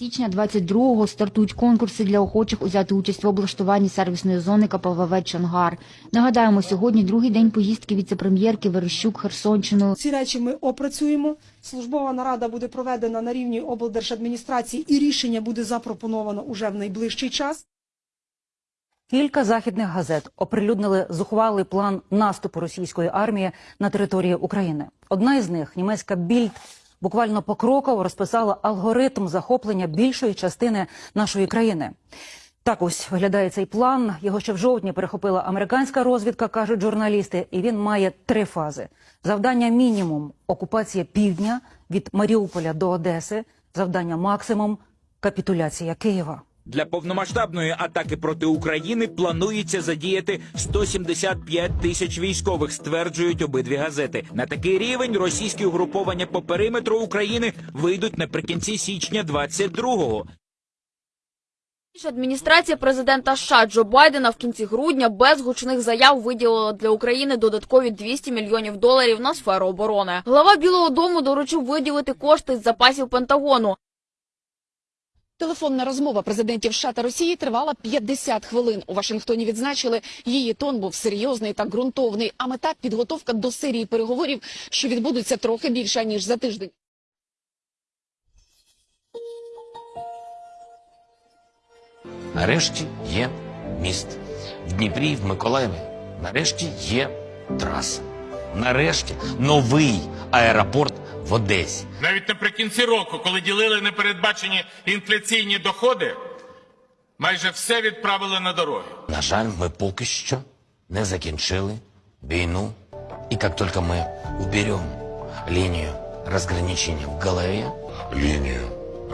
січня 22-го стартують конкурси для охочих узяти участь в облаштуванні сервісної зони КПВВ «Чонгар». Нагадаємо, сьогодні другий день поїздки віце-прем'єрки Верещук Херсонщину. Ці речі ми опрацюємо. Службова нарада буде проведена на рівні облдержадміністрації і рішення буде запропоновано уже в найближчий час. Кілька західних газет оприлюднили зухвалий план наступу російської армії на території України. Одна із них, німецька Більд, буквально покроково розписала алгоритм захоплення більшої частини нашої країни. Так ось виглядає цей план. Його ще в жовтні перехопила американська розвідка, кажуть журналісти, і він має три фази: завдання мінімум окупація півдня від Маріуполя до Одеси, завдання максимум капітуляція Києва. Для повномасштабної атаки проти України планується задіяти 175 тисяч військових, стверджують обидві газети. На такий рівень російські угруповання по периметру України вийдуть наприкінці січня 22-го. Адміністрація президента США Джо Байдена в кінці грудня без гучних заяв виділила для України додаткові 200 мільйонів доларів на сферу оборони. Глава Білого Дому доручив виділити кошти з запасів Пентагону. Телефонна розмова президентів США та Росії тривала 50 хвилин. У Вашингтоні відзначили, її тон був серйозний та ґрунтовний, а мета – підготовка до серії переговорів, що відбудуться трохи більше, ніж за тиждень. Нарешті є міст. В Дніпрі, в Миколаєві. Нарешті є траса. Нарешті новий аеропорт в Одесі. Навіть наприкінці року, коли ділили непередбачені інфляційні доходи, майже все відправили на дороги. На жаль, ми поки що не закінчили війну. І як тільки ми уберем лінію розграничення в голові, линию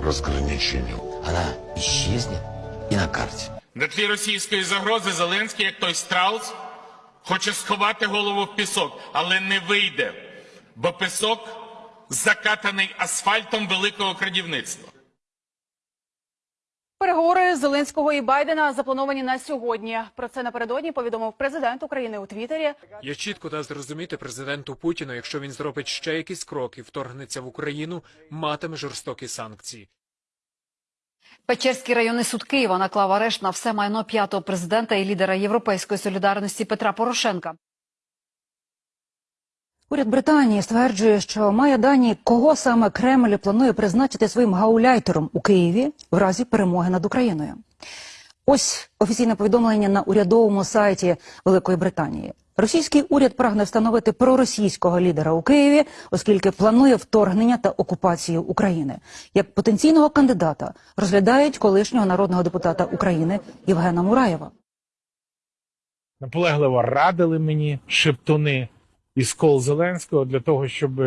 разграничения. вона исчезнет і на карті. На тлі російської загрози Зеленський, як той страус, хоче сховати голову в пісок, але не вийде, бо пісок закатаний асфальтом великого крадівництва. Переговори Зеленського і Байдена заплановані на сьогодні. Про це напередодні повідомив президент України у Твіттері. Я чітко дав зрозуміти президенту Путіну, якщо він зробить ще якісь кроки, вторгнеться в Україну, матиме жорстокі санкції. Печерський районний суд Києва наклав арешт на все майно п'ятого президента і лідера Європейської солідарності Петра Порошенка. Уряд Британії стверджує, що має дані, кого саме Кремль планує призначити своїм гауляйтером у Києві в разі перемоги над Україною. Ось офіційне повідомлення на урядовому сайті Великої Британії. Російський уряд прагне встановити проросійського лідера у Києві, оскільки планує вторгнення та окупацію України. Як потенційного кандидата розглядають колишнього народного депутата України Євгена Мураєва. наполегливо радили мені шептуни із кол Зеленського для того, щоб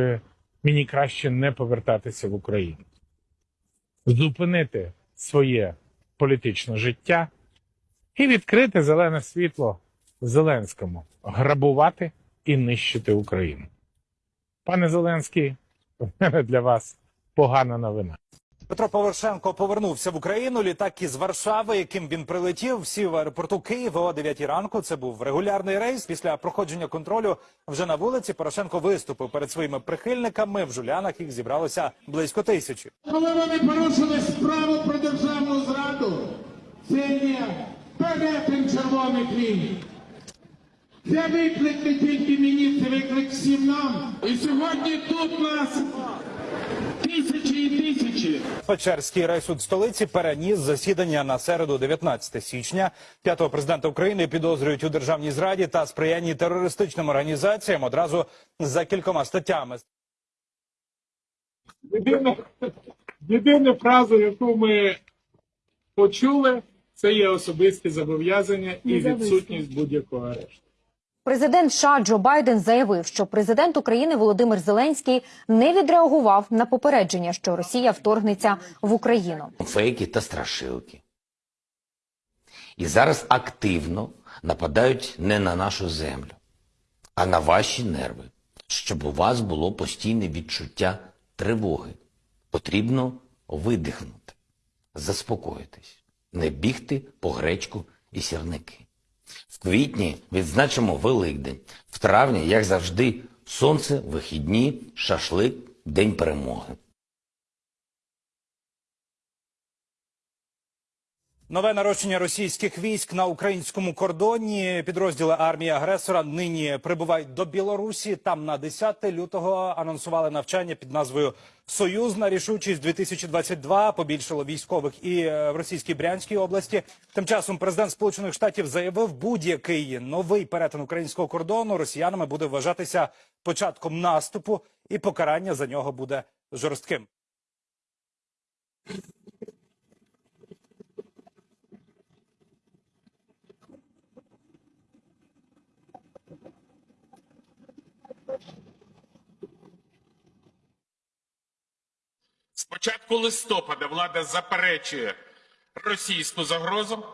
мені краще не повертатися в Україну, зупинити своє політичне життя і відкрити зелене світло Зеленському, грабувати і нищити Україну. Пане Зеленський, в мене для вас погана новина. Петро Порошенко повернувся в Україну. Літак із Варшави, яким він прилетів, сів в аеропорту Києва о 9 ранку. Це був регулярний рейс. Після проходження контролю вже на вулиці Порошенко виступив перед своїми прихильниками. В жулянах їх зібралося близько тисячі. Коли вони порушили справу про державну зраду, це є перетин червоних ліній. Це виклик не тільки мені, це виклик всім нам. І сьогодні тут нас тисячі і тисячі. Печерський райсуд столиці переніс засідання на середу, 19 січня. П'ятого президента України підозрюють у державній зраді та сприянні терористичним організаціям одразу за кількома статтями. Єдина, єдина фраза, яку ми почули, це є особисті зобов'язання і відсутність будь-якого арешту. Президент США Джо Байден заявив, що президент України Володимир Зеленський не відреагував на попередження, що Росія вторгнеться в Україну. фейки та страшилки. І зараз активно нападають не на нашу землю, а на ваші нерви, щоб у вас було постійне відчуття тривоги. Потрібно видихнути, заспокоїтись, не бігти по гречку і сірники. В квітні відзначимо Великдень, в травні, як завжди, сонце, вихідні, шашлик, День перемоги. Нове нарощення російських військ на українському кордоні. Підрозділи армії агресора нині прибувають до Білорусі. Там на 10 лютого анонсували навчання під назвою Союзна рішучість 2022 Побільшало військових і е, в російській Брянській області. Тим часом президент Сполучених Штатів заявив, будь-який новий перетин українського кордону росіянами буде вважатися початком наступу, і покарання за нього буде жорстким. Початку листопада влада заперечує російську загрозу,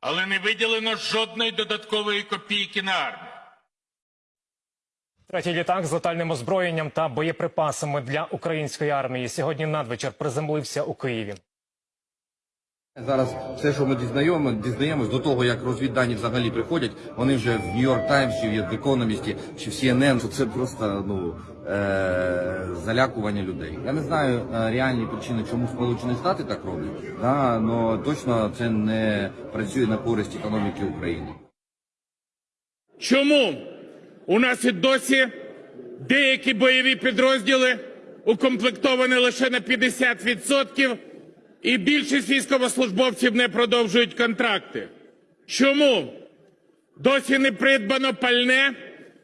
але не виділено жодної додаткової копійки на армію. Третій літак з летальним озброєнням та боєприпасами для української армії сьогодні надвечір приземлився у Києві. Зараз все, що ми дізнаємо, дізнаємось до того, як розвіддані взагалі приходять, вони вже в Нью-Йорк Таймс, чи в Економісті, чи в CNN, що це просто ну, залякування людей. Я не знаю е, реальні причини, чому Сполучені Штати так роблять, але точно це не працює на користь економіки України. Чому у нас і досі деякі бойові підрозділи укомплектовані лише на 50%, і більшість військовослужбовців не продовжують контракти? Чому досі не придбано пальне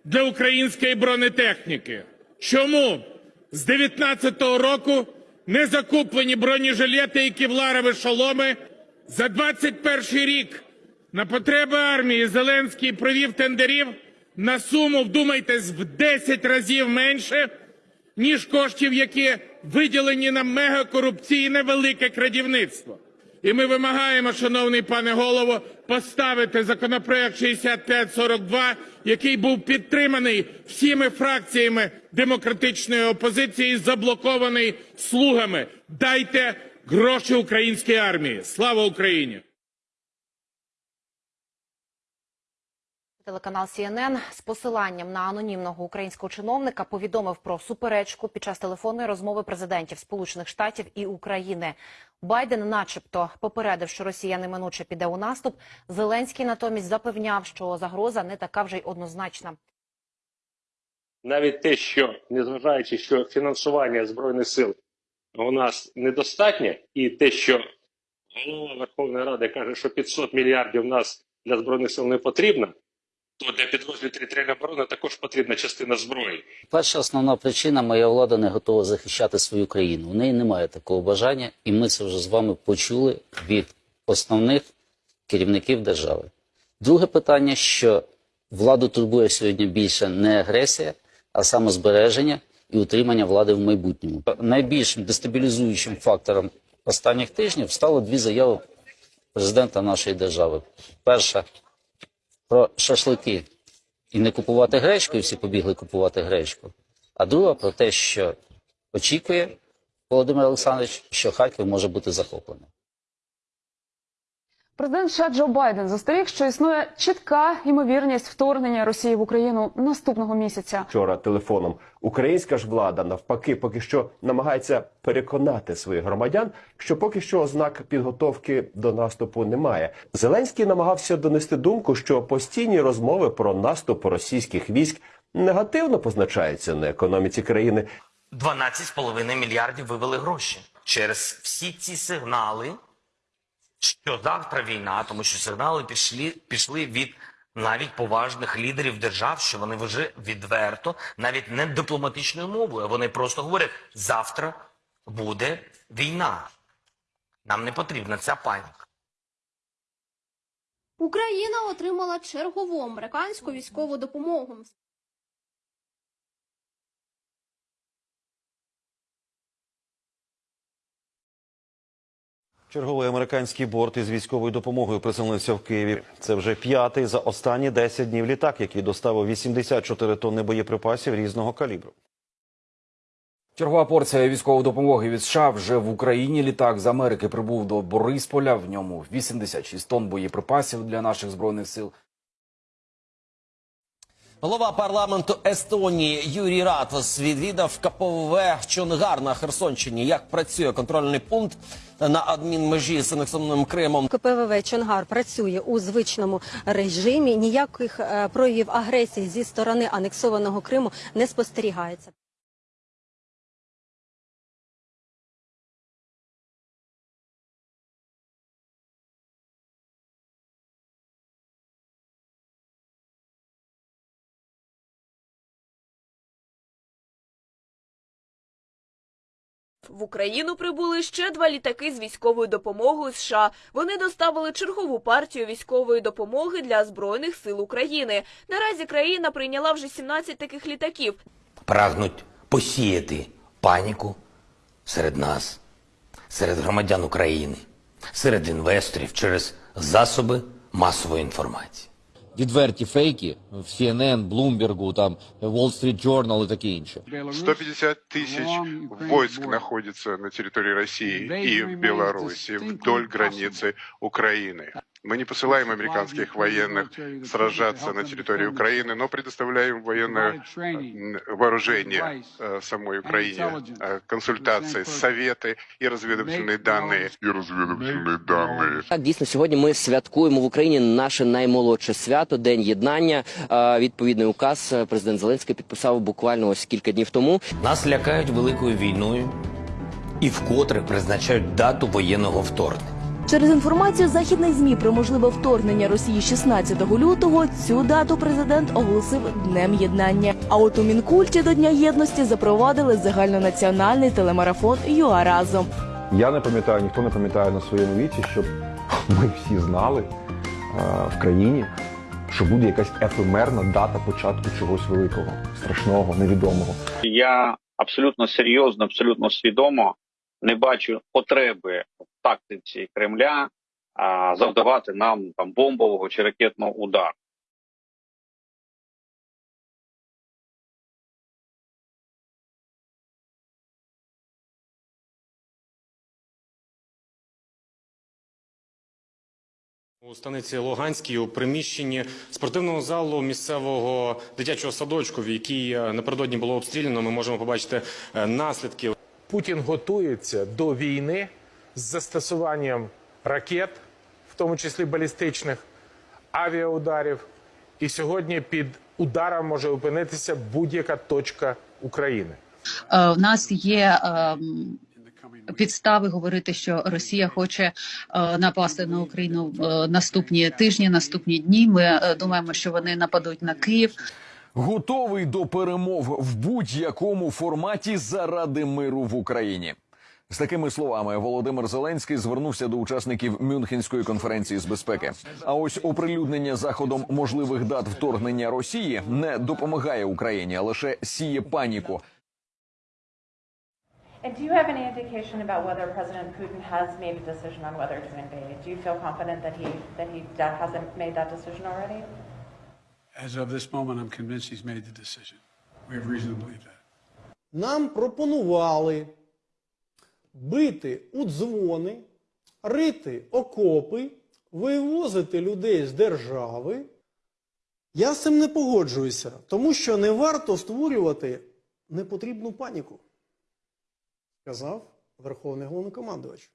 для української бронетехніки? Чому з 19-го року не закуплені бронежилети і кевларові шоломи? За 21 рік на потреби армії Зеленський провів тендерів на суму, вдумайтесь, в 10 разів менше, ніж коштів, які виділені на мегакорупційне велике крадівництво. І ми вимагаємо, шановний пане голово, поставити законопроект 6542, який був підтриманий всіми фракціями демократичної опозиції, заблокований слугами. Дайте гроші українській армії. Слава Україні! Телеканал CNN з посиланням на анонімного українського чиновника повідомив про суперечку під час телефонної розмови президентів Сполучених Штатів і України. Байден, начебто, попередив, що Росія неминуче піде у наступ. Зеленський натомість запевняв, що загроза не така вже й однозначна. навіть те, що незважаючи, що фінансування збройних сил у нас недостатнє, і те, що голова Верховної Ради каже, що 500 мільярдів в нас для збройних сил не потрібно, то для підрозділів територіальної оборони також потрібна частина зброї. Перша основна причина моя влада не готова захищати свою країну. У неї немає такого бажання, і ми це вже з вами почули від основних керівників держави. Друге питання, що владу турбує сьогодні більше не агресія, а саме збереження і утримання влади в майбутньому. Найбільшим дестабілізуючим фактором останніх тижнів стало дві заяви президента нашої держави. Перша про шашлики і не купувати гречку, і всі побігли купувати гречку. А друга про те, що очікує Володимир Олександрович, що Харків може бути захоплений. Президент США Джо Байден застеріг, що існує чітка ймовірність вторгнення Росії в Україну наступного місяця. вчора телефоном. Українська ж влада навпаки поки що намагається переконати своїх громадян, що поки що ознак підготовки до наступу немає. Зеленський намагався донести думку, що постійні розмови про наступ російських військ негативно позначаються на економіці країни. 12,5 мільярдів вивели гроші через всі ці сигнали, що завтра війна, тому що сигнали пішли, пішли від навіть поважних лідерів держав, що вони вже відверто, навіть не дипломатичною мовою, вони просто говорять: завтра буде війна. Нам не потрібна ця паніка. Україна отримала чергову американську військову допомогу. Черговий американський борт із військовою допомогою приземлився в Києві. Це вже п'ятий за останні 10 днів літак, який доставив 84 тонни боєприпасів різного калібру. Чергова порція військової допомоги від США вже в Україні. Літак з Америки прибув до Борисполя. В ньому 86 тонн боєприпасів для наших збройних сил. Голова парламенту Естонії Юрій Ратос відвідав КПВ Чонгар на Херсонщині. Як працює контрольний пункт на адмінмежі з анексованим Кримом? КПВВ Чонгар працює у звичному режимі. Ніяких е, проявів агресії зі сторони анексованого Криму не спостерігається. В Україну прибули ще два літаки з військовою допомогою США. Вони доставили чергову партію військової допомоги для збройних сил України. Наразі країна прийняла вже 17 таких літаків. Прагнуть посіяти паніку серед нас, серед громадян України, серед інвесторів через засоби масової інформації. відверті фейки в CNN, Bloomberg, там Wall Street Journal і таке інше. 150 тысяч войск находится на территории России и в Беларуси вдоль границы Украины. Мы не посылаем американских военных сражаться на территории Украины, но предоставляем военное м, вооружение э, самой Украине, э, консультации, советы и разведывательные данные. И разведывательные данные. Так, дійсно, сьогодні ми святкуємо в Україні наше наймолодше свято День єднання. Е, Відповідний указ е, президент Зеленський підписав буквально ось кілька днів тому. Нас лякають великою війною і вкотре призначають дату воєнного вторгнення. Через інформацію західних змі про можливе вторгнення Росії 16 лютого цю дату президент оголосив днем єднання. А от у мінкульті до Дня єдності запровадили загальнонаціональний телемарафон ЮА разом. Я не пам'ятаю, ніхто не пам'ятає на своєму віці, щоб ми всі знали е, в країні, що буде якась ефемерна дата початку чогось великого, страшного, невідомого. Я абсолютно серйозно, абсолютно свідомо не бачу потреби в тактиці Кремля а, завдавати нам там бомбового чи ракетного удару. У станиці Луганській у приміщенні спортивного залу місцевого дитячого садочку, в якій е, напередодні було обстріляно, ми можемо побачити е, наслідки. Путін готується до війни з застосуванням ракет, в тому числі балістичних, авіаударів. І сьогодні під ударом може опинитися будь-яка точка України. Е, В нас є підстави говорити, що Росія хоче е, напасти на Україну в наступні тижні, наступні дні. Ми е, думаємо, що вони нападуть на Київ. Готовий до перемов в будь-якому форматі заради миру в Україні. З такими словами Володимир Зеленський звернувся до учасників Мюнхенської конференції з безпеки. А ось оприлюднення заходом можливих дат вторгнення Росії не допомагає Україні, а лише сіє паніку. And do you have any indication about whether President Putin has made a decision on whether to invade? Do you feel confident that he that he hasn't made that decision already? As of this moment, I'm convinced he's made the decision. We have reason to believe that. Нам пропонували бити у дзвони, рити окопи, вивозити людей з держави. Я з цим не погоджуюся, тому що не варто створювати непотрібну паніку, сказав Верховний головнокомандувач.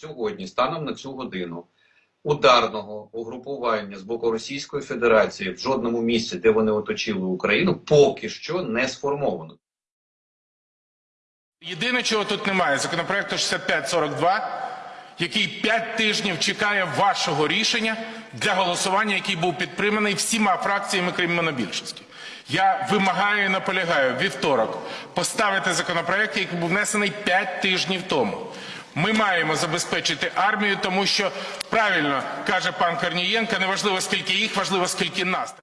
Сьогодні, станом на цю годину, ударного угрупування з боку Російської Федерації в жодному місці, де вони оточили Україну, поки що не сформовано. Єдине, чого тут немає, законопроекту 6542, який 5 тижнів чекає вашого рішення для голосування, який був підтриманий всіма фракціями, крім монобільшості. Я вимагаю і наполягаю вівторок поставити законопроект, який був внесений 5 тижнів тому. Ми маємо забезпечити армію, тому що правильно каже пан Корнієнко, не важливо скільки їх, важливо скільки нас.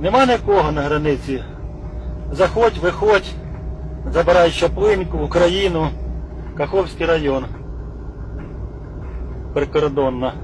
Нема нікого на границі. Заходь, виходь, забирай Чаплинку, Україну, Каховський район. Прикордонна.